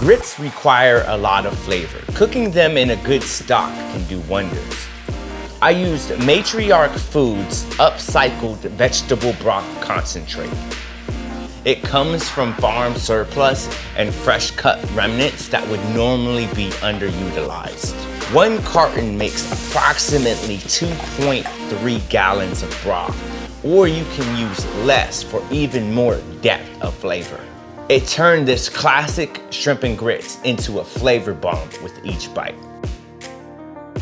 Grits require a lot of flavor. Cooking them in a good stock can do wonders. I used Matriark Foods upcycled vegetable broth concentrate. It comes from farm surplus and fresh cut remnants that would normally be underutilized. One carton makes approximately 2.3 gallons of broth, or you can use less for even more depth of flavor. It turned this classic shrimp and grits into a flavor bomb with each bite.